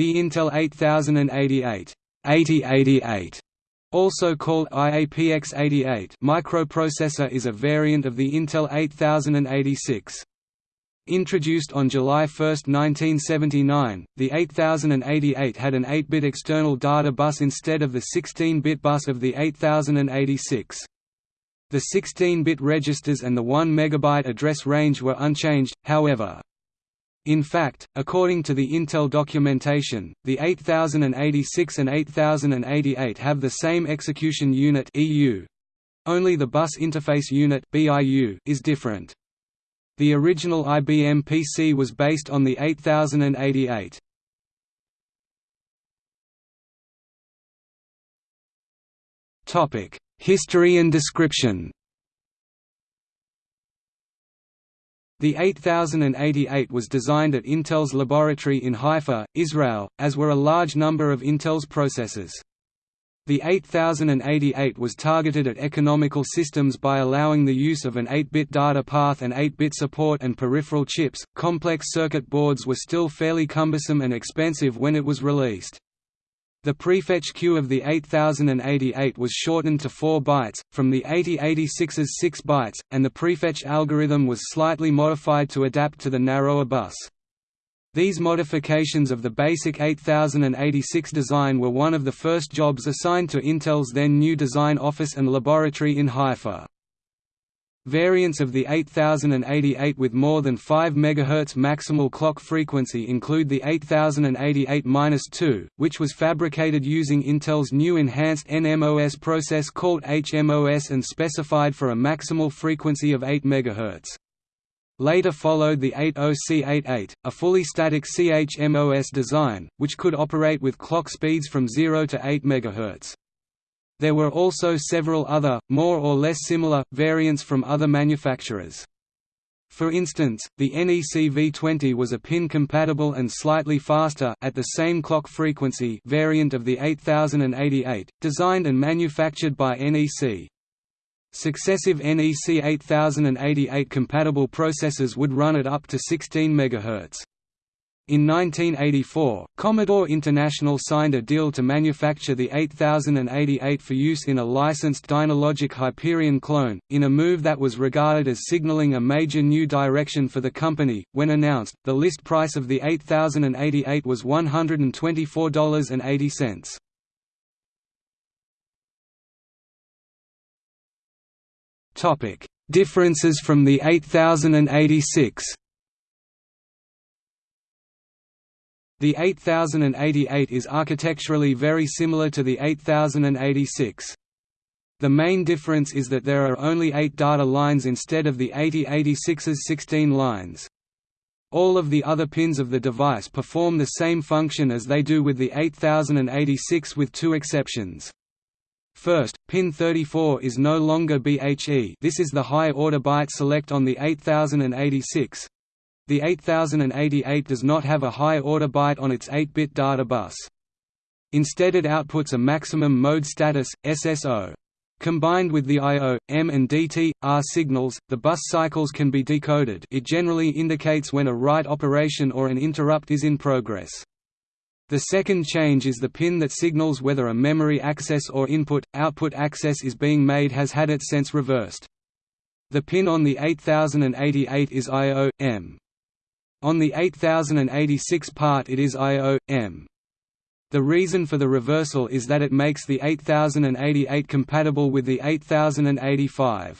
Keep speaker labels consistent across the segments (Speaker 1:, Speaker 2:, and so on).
Speaker 1: The Intel 8088 8088 also called IAPX88 microprocessor is a variant of the Intel 8086. Introduced on July 1, 1979, the 8088 had an 8-bit external data bus instead of the 16-bit bus of the 8086. The 16-bit registers and the 1 MB address range were unchanged, however. In fact, according to the Intel documentation, the 8086 and 8088 have the same execution unit. Only the bus interface unit is different. The original IBM PC was based on the 8088. Topic: History and description. The 8088 was designed at Intel's laboratory in Haifa, Israel, as were a large number of Intel's processors. The 8088 was targeted at economical systems by allowing the use of an 8-bit data path and 8-bit support and peripheral chips. Complex circuit boards were still fairly cumbersome and expensive when it was released. The prefetch queue of the 8088 was shortened to 4 bytes, from the 8086's 6 bytes, and the prefetch algorithm was slightly modified to adapt to the narrower bus. These modifications of the basic 8086 design were one of the first jobs assigned to Intel's then new design office and laboratory in Haifa. Variants of the 8088 with more than 5 MHz maximal clock frequency include the 8088-2, which was fabricated using Intel's new enhanced NMOS process called HMOS and specified for a maximal frequency of 8 MHz. Later followed the 80C88, a fully static CHMOS design, which could operate with clock speeds from 0 to 8 MHz. There were also several other, more or less similar, variants from other manufacturers. For instance, the NEC V20 was a pin-compatible and slightly faster at the same clock frequency variant of the 8088, designed and manufactured by NEC. Successive NEC 8088 compatible processors would run at up to 16 MHz. In 1984, Commodore International signed a deal to manufacture the 8088 for use in a licensed Dynalogic Hyperion clone, in a move that was regarded as signaling a major new direction for the company. When announced, the list price of the 8088 was $124.80. Topic: Differences from the 8086. The 8088 is architecturally very similar to the 8086. The main difference is that there are only 8 data lines instead of the 8086's 16 lines. All of the other pins of the device perform the same function as they do with the 8086 with two exceptions. First, pin 34 is no longer BHE this is the high-order byte select on the 8086, the 8088 does not have a high-order byte on its 8-bit data bus. Instead it outputs a maximum mode status, SSO. Combined with the I.O., M and DT, R signals, the bus cycles can be decoded it generally indicates when a write operation or an interrupt is in progress. The second change is the pin that signals whether a memory access or input-output access is being made has had its sense reversed. The pin on the 8088 is I.O. M. On the 8086 part it is I.O.M. The reason for the reversal is that it makes the 8088 compatible with the 8085.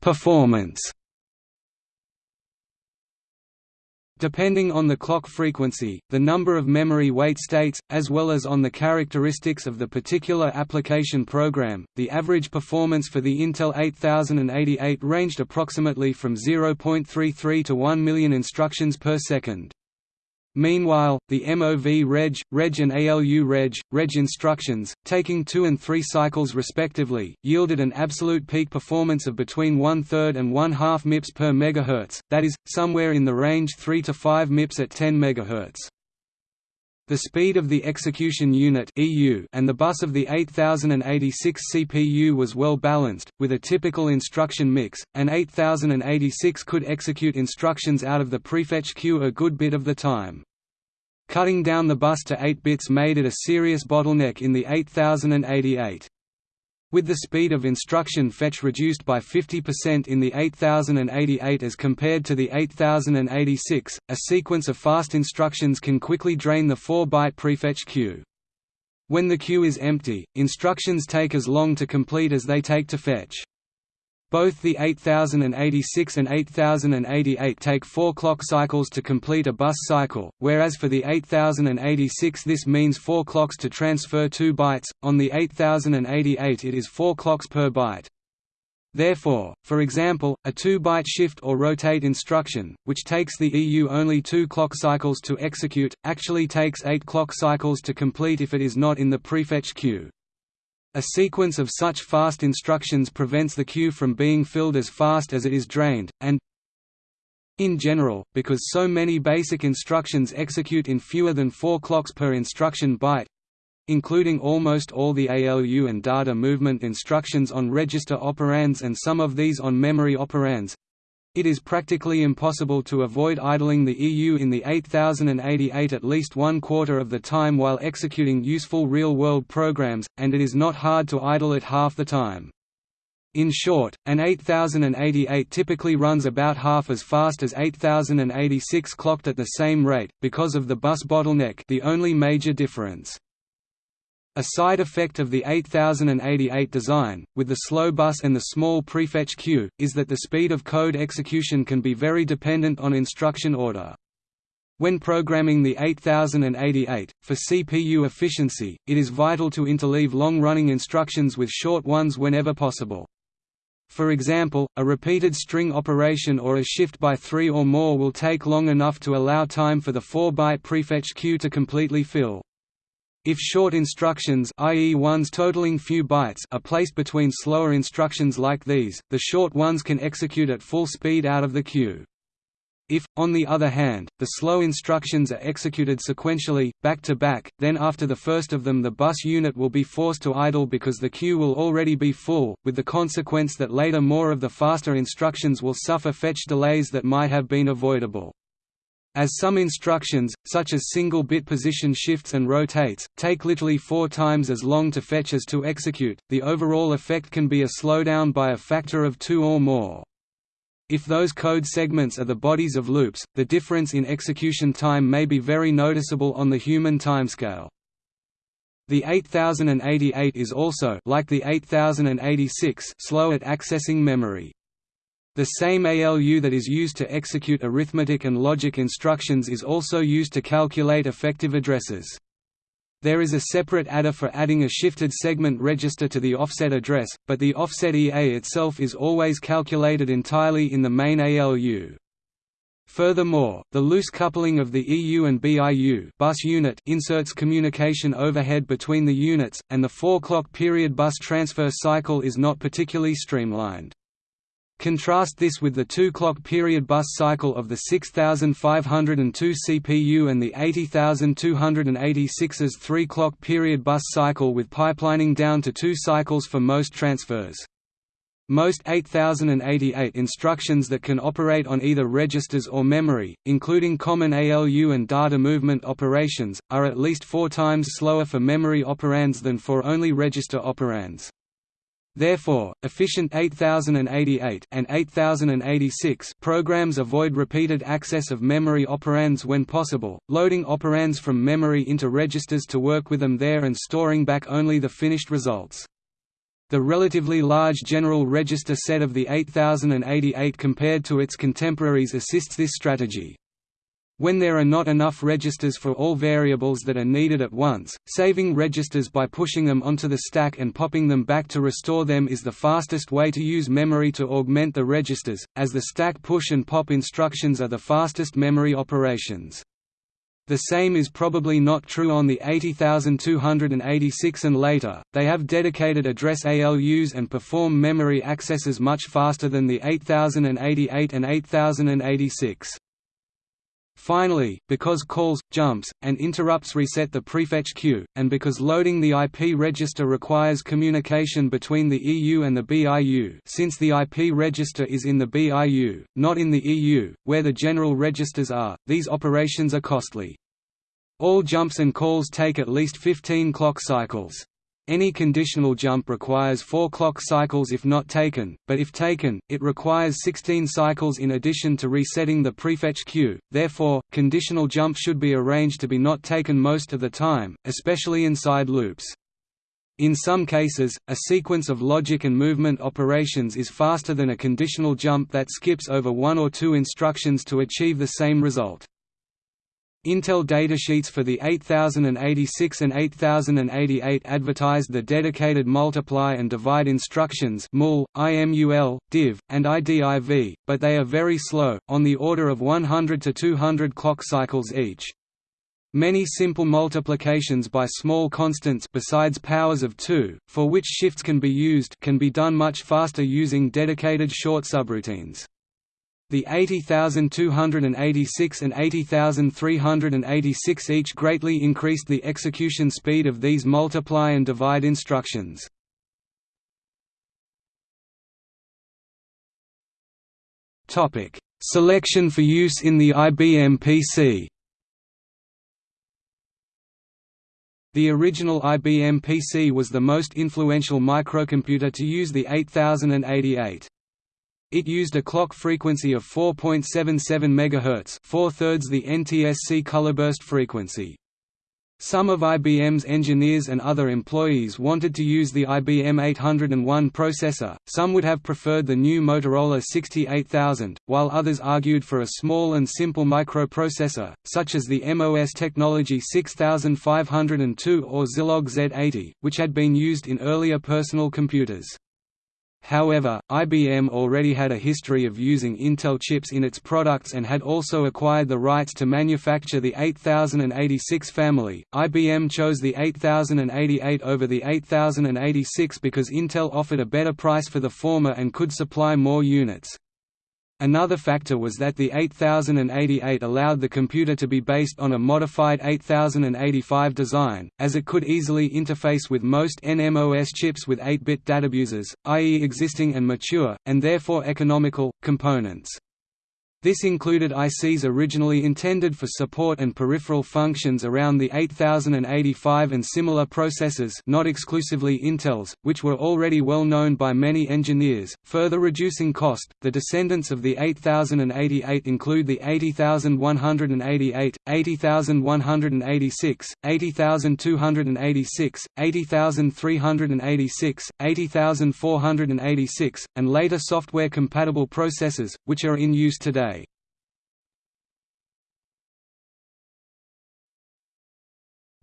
Speaker 1: Performance Depending on the clock frequency, the number of memory wait states, as well as on the characteristics of the particular application program, the average performance for the Intel 8088 ranged approximately from 0.33 to 1 million instructions per second. Meanwhile, the MOV reg, reg and ALU reg, reg instructions, taking two and three cycles respectively, yielded an absolute peak performance of between one-third and one-half MIPS per megahertz, that is, somewhere in the range 3 to 5 MIPS at 10 MHz. The speed of the execution unit and the bus of the 8086 CPU was well balanced, with a typical instruction mix. An 8086 could execute instructions out of the prefetch queue a good bit of the time. Cutting down the bus to 8 bits made it a serious bottleneck in the 8088. With the speed of instruction fetch reduced by 50% in the 8088 as compared to the 8086, a sequence of fast instructions can quickly drain the 4-byte prefetch queue. When the queue is empty, instructions take as long to complete as they take to fetch. Both the 8086 and 8088 take 4 clock cycles to complete a bus cycle, whereas for the 8086 this means 4 clocks to transfer 2 bytes, on the 8088 it is 4 clocks per byte. Therefore, for example, a 2-byte shift or rotate instruction, which takes the EU only 2 clock cycles to execute, actually takes 8 clock cycles to complete if it is not in the prefetch queue. A sequence of such fast instructions prevents the queue from being filled as fast as it is drained, and in general, because so many basic instructions execute in fewer than 4 clocks per instruction byte, including almost all the ALU and data movement instructions on register operands and some of these on memory operands, it is practically impossible to avoid idling the EU in the 8088 at least one quarter of the time while executing useful real-world programs, and it is not hard to idle it half the time. In short, an 8088 typically runs about half as fast as 8086 clocked at the same rate, because of the bus bottleneck the only major difference. A side effect of the 8088 design, with the slow bus and the small prefetch queue, is that the speed of code execution can be very dependent on instruction order. When programming the 8088, for CPU efficiency, it is vital to interleave long-running instructions with short ones whenever possible. For example, a repeated string operation or a shift by three or more will take long enough to allow time for the 4-byte prefetch queue to completely fill. If short instructions i.e. ones totaling few bytes are placed between slower instructions like these, the short ones can execute at full speed out of the queue. If, on the other hand, the slow instructions are executed sequentially, back to back, then after the first of them the bus unit will be forced to idle because the queue will already be full, with the consequence that later more of the faster instructions will suffer fetch delays that might have been avoidable. As some instructions, such as single-bit position shifts and rotates, take literally four times as long to fetch as to execute, the overall effect can be a slowdown by a factor of two or more. If those code segments are the bodies of loops, the difference in execution time may be very noticeable on the human timescale. The 8088 is also like the 8086 slow at accessing memory. The same ALU that is used to execute arithmetic and logic instructions is also used to calculate effective addresses. There is a separate adder for adding a shifted segment register to the offset address, but the offset EA itself is always calculated entirely in the main ALU. Furthermore, the loose coupling of the EU and BIU bus unit inserts communication overhead between the units, and the 4-clock period bus transfer cycle is not particularly streamlined. Contrast this with the two-clock period bus cycle of the 6502 CPU and the 80286's three-clock period bus cycle with pipelining down to two cycles for most transfers. Most 8088 instructions that can operate on either registers or memory, including common ALU and data movement operations, are at least four times slower for memory operands than for only register operands. Therefore, efficient 8088 and 8086 programs avoid repeated access of memory operands when possible, loading operands from memory into registers to work with them there and storing back only the finished results. The relatively large general register set of the 8088 compared to its contemporaries assists this strategy. When there are not enough registers for all variables that are needed at once, saving registers by pushing them onto the stack and popping them back to restore them is the fastest way to use memory to augment the registers, as the stack push and pop instructions are the fastest memory operations. The same is probably not true on the 80286 and later, they have dedicated address ALUs and perform memory accesses much faster than the 8088 and 8086. Finally, because calls, jumps, and interrupts reset the prefetch queue, and because loading the IP register requires communication between the EU and the BIU since the IP register is in the BIU, not in the EU, where the general registers are, these operations are costly. All jumps and calls take at least 15 clock cycles. Any conditional jump requires 4 clock cycles if not taken, but if taken, it requires 16 cycles in addition to resetting the prefetch queue, therefore, conditional jump should be arranged to be not taken most of the time, especially inside loops. In some cases, a sequence of logic and movement operations is faster than a conditional jump that skips over one or two instructions to achieve the same result. Intel datasheets for the 8086 and 8088 advertised the dedicated multiply and divide instructions mul, IMUL, div, and IDIV, but they are very slow, on the order of 100 to 200 clock cycles each. Many simple multiplications by small constants besides powers of 2, for which shifts can be used can be done much faster using dedicated short subroutines. The 80,286 and 80,386 each greatly increased the execution speed of these multiply and divide instructions. Selection for use in the IBM PC The original IBM PC was the most influential microcomputer to use the 8088. It used a clock frequency of 4.77 MHz, four-thirds the NTSC colorburst frequency. Some of IBM's engineers and other employees wanted to use the IBM 801 processor, some would have preferred the new Motorola 68000, while others argued for a small and simple microprocessor, such as the MOS Technology 6502 or Zilog Z80, which had been used in earlier personal computers. However, IBM already had a history of using Intel chips in its products and had also acquired the rights to manufacture the 8086 family. IBM chose the 8088 over the 8086 because Intel offered a better price for the former and could supply more units. Another factor was that the 8088 allowed the computer to be based on a modified 8085 design, as it could easily interface with most NMOS chips with 8-bit databuses, i.e. existing and mature, and therefore economical, components. This included ICs originally intended for support and peripheral functions around the 8085 and similar processors not exclusively Intel's, which were already well known by many engineers, further reducing cost. The descendants of the 8088 include the 80188, 80186, 80286, 80386, 80486, and later software-compatible processors, which are in use today.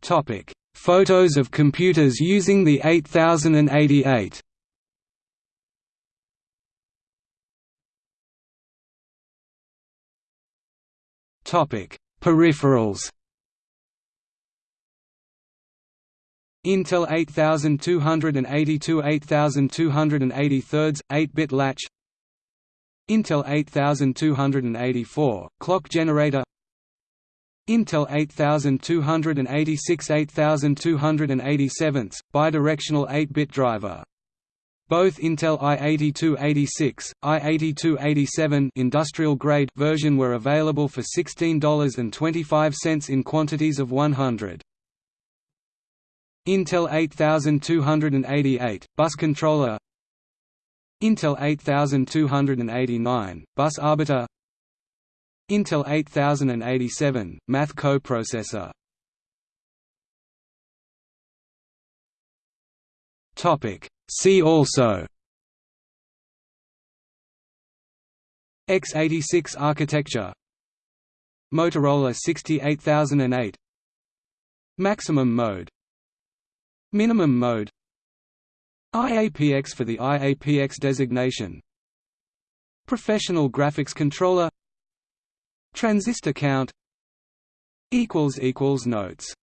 Speaker 1: Topic: Photos of computers using the 8088. Topic: Peripherals. Intel 8282 8283 8-bit latch Intel 8284 clock generator Intel 8286 8287, bidirectional 8-bit driver. Both Intel i8286, i8287 industrial grade version were available for $16.25 in quantities of 100. Intel 8288, bus controller Intel 8289, bus arbiter Intel 8087, math coprocessor. Topic. See also. X86 architecture. Motorola 68008 Maximum mode. Minimum mode. IAPX for the IAPX designation. Professional graphics controller Transistor count equals equals Notes